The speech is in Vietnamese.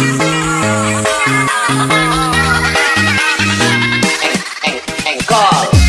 and, and, and call.